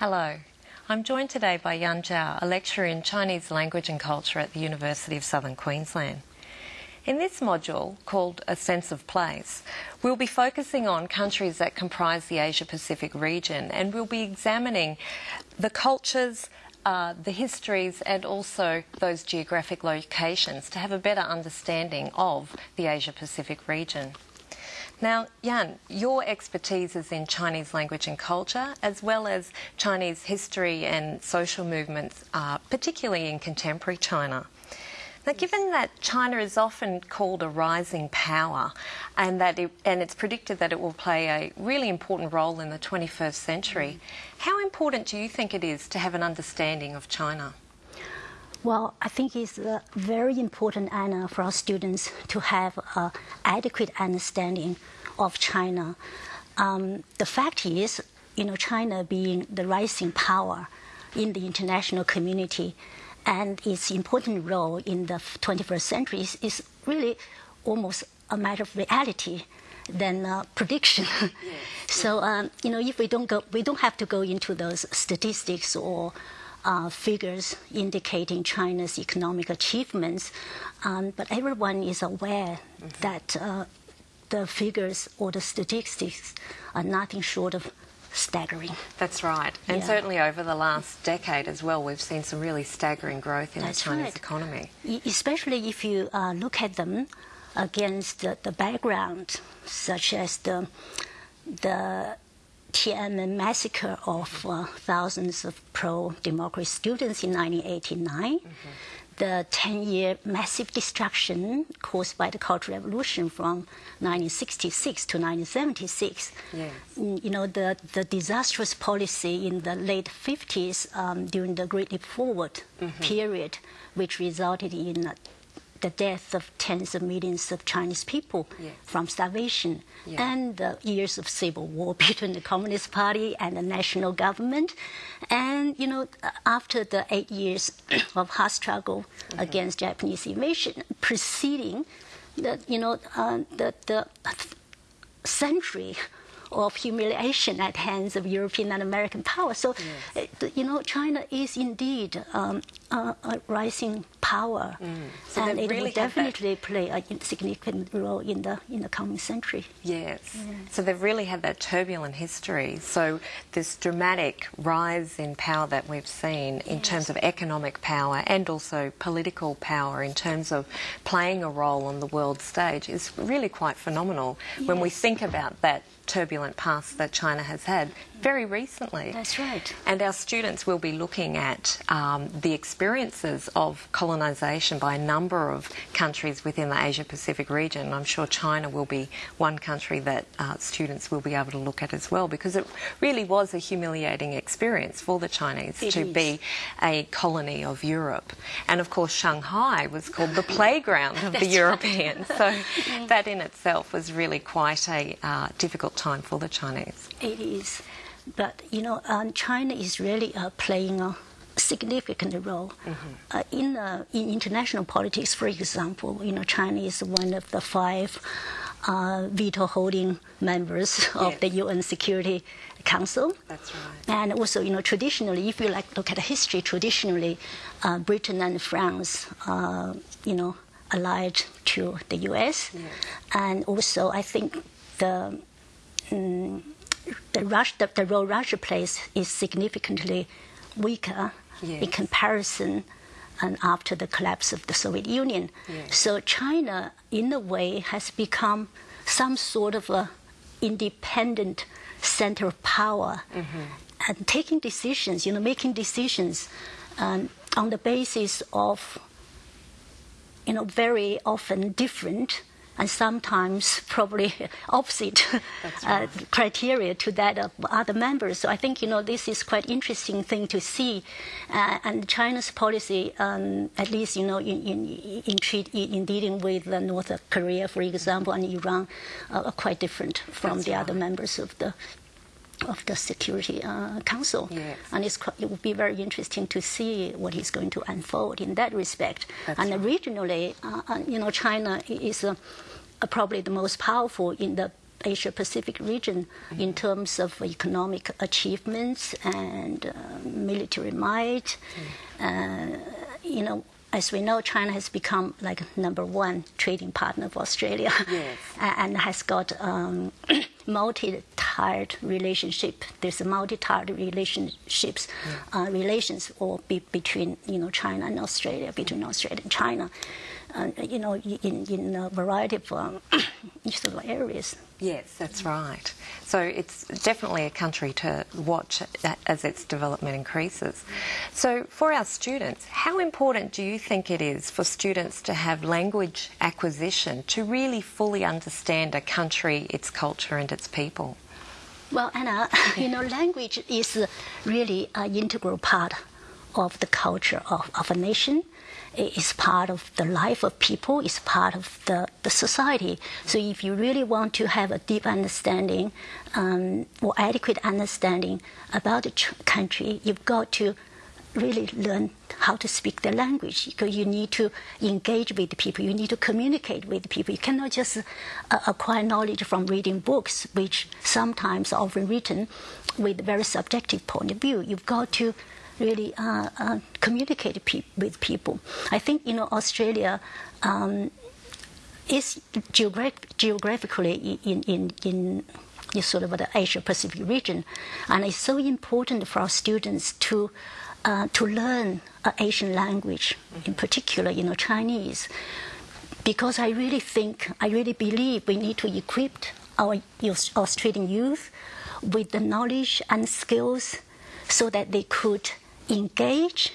Hello. I'm joined today by Yan Zhao, a lecturer in Chinese language and culture at the University of Southern Queensland. In this module, called A Sense of Place, we'll be focusing on countries that comprise the Asia Pacific region and we'll be examining the cultures, uh, the histories, and also those geographic locations to have a better understanding of the Asia Pacific region. Now, Yan, your expertise is in Chinese language and culture, as well as Chinese history and social movements, uh, particularly in contemporary China. Now, given that China is often called a rising power, and that it, and it's predicted that it will play a really important role in the 21st century, how important do you think it is to have an understanding of China? Well, I think it's uh, very important, Anna, for our students to have an adequate understanding of China. Um, the fact is, you know, China being the rising power in the international community and its important role in the 21st century is, is really almost a matter of reality than uh, prediction. Yes. so um, you know, if we don't go, we don't have to go into those statistics or uh, figures indicating China's economic achievements, um, but everyone is aware mm-hmm. that uh, the figures or the statistics are nothing short of staggering. That's right. And yeah. certainly over the last decade as well, we've seen some really staggering growth in That's the Chinese right. economy. Especially if you uh, look at them against the, the, background, such as the, the Tiananmen massacre of uh, thousands of pro-democracy students in 1989. Mm-hmm the 10 year massive destruction caused by the Cultural Revolution from 1966 to 1976. Yes. Mm, you know, the, the disastrous policy in the late 50s um, during the Great Leap Forward mm-hmm. period, which resulted in the death of tens of millions of Chinese people yes. from starvation and the years of civil war between the Communist Party and the national government. And, you know, after the eight years of hard struggle mm-hmm. against Japanese invasion, preceding the, you know, uh, the, the century of humiliation at hands of European and American power. So, yes. Uh, you know, China is indeed um, a, a, rising power, mm. so and it really will definitely play a significant role in the in the coming century. Yes. So they've really had that turbulent history. So this dramatic rise in power that we've seen in yes. terms of economic power and also political power in terms of playing a role on the world stage is really quite phenomenal yes. when we think about that turbulent past that China has had very recently. That's right. And our students will be looking at um, the experiences of colonisation by a number of countries within the Asia Pacific region. I'm sure China will be one country that uh, students will be able to look at as well because it really was a humiliating experience for the Chinese it to is. be a colony of Europe. And of course, Shanghai was called the playground of the Europeans. So that in itself was really quite a uh, difficult time for the Chinese. It is. But you know, um, China is really uh, playing a significant role mm-hmm. uh, in uh, in international politics. For example, you know, China is one of the five uh, veto holding members of the UN Security Council. That's right. And also, you know, traditionally, if you like look at the history, traditionally, uh, Britain and France, uh, you know, allied to the U.S. Yes. And also, I think the um, the, Russia, the, the, role Russia plays is significantly weaker yes. in comparison and after the collapse of the Soviet Union. Yes. So China, in a way, has become some sort of a independent center of power mm-hmm. and taking decisions, you know, making decisions um, on the basis of, you know, very often different and sometimes probably opposite uh, criteria to that of other members. So I think you know this is quite interesting thing to see, uh, and China's policy, um, at least you know in in in, treat, in dealing with North Korea, for example, and Iran, uh, are quite different from That's the right. other members of the of the Security uh, Council. Yes. And it will be very interesting to see what is going to unfold in that respect. That's and right. regionally, uh, you know, China is uh, probably the most powerful in the Asia Pacific region Mm-hmm. in terms of economic achievements and uh, military might. Mm. Uh, you know, as we know, China has become like number one trading partner of Australia, Yes. and has got um, multi-tiered relationship. There's a multi-tiered relationships, uh, relations or be, between you know China and Australia, between Australia and China, uh, you know, in in a variety of um, sort of areas. Yes, that's right. So it's definitely a country to watch as its development increases. So for our students, how important do you think it is for students to have language acquisition to really fully understand a country, its culture and its people? Well, Anna, you know, language is really an integral part of the culture of, of a nation. It is part of the life of people. It's part of the, the society. So if you really want to have a deep understanding um, or adequate understanding about the country, you've got to really learn how to speak the language because you need to engage with people you need to communicate with people. You cannot just uh, acquire knowledge from reading books which sometimes are often written with a very subjective point of view. You've got to really uh, uh, communicate pe- with people. I think you know australia um, geograph- geographically in, in, in, in sort of the Asia Pacific region, and it's so important for our students to uh, to learn an Asian language, in particular, you know, Chinese, because I really think, I really believe we need to equip our Australian youth with the knowledge and skills so that they could engage,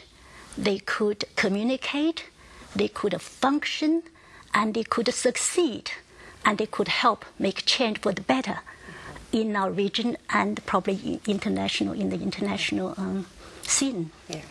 they could communicate, they could function, and they could succeed, and they could help make change for the better in our region and probably in- international in the international um, scene. Yeah.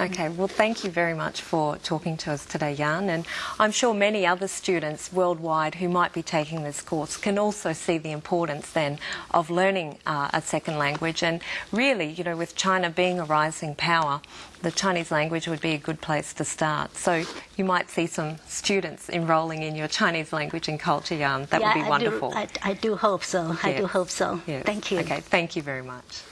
Okay, well, thank you very much for talking to us today, Yan. And I'm sure many other students worldwide who might be taking this course can also see the importance then of learning uh, a second language. And really, you know, with China being a rising power, the Chinese language would be a good place to start. So you might see some students enrolling in your Chinese language and culture, Yan. That yeah, would be wonderful. I do, I, I do hope so. I do hope so. Yes. Thank you. Okay, thank you very much.